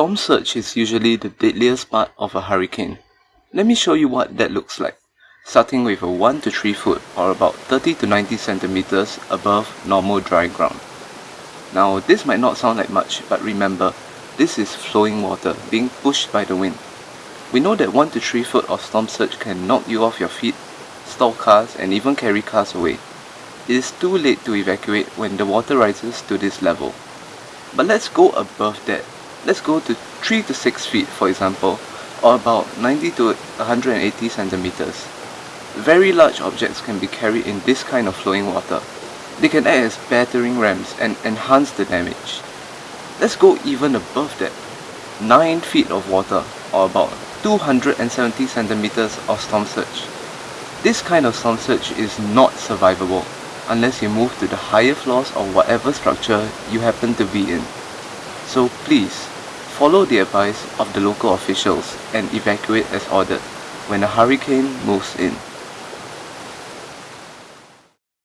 storm surge is usually the deadliest part of a hurricane. Let me show you what that looks like, starting with a 1 to 3 foot or about 30 to 90 centimeters above normal dry ground. Now this might not sound like much, but remember, this is flowing water being pushed by the wind. We know that 1 to 3 foot of storm surge can knock you off your feet, stall cars and even carry cars away. It is too late to evacuate when the water rises to this level. But let's go above that. Let's go to 3 to 6 feet for example, or about 90 to 180 centimeters. Very large objects can be carried in this kind of flowing water. They can act as battering rams and enhance the damage. Let's go even above that. 9 feet of water, or about 270 centimeters of storm surge. This kind of storm surge is not survivable unless you move to the higher floors of whatever structure you happen to be in. So please, follow the advice of the local officials and evacuate as ordered when a hurricane moves in.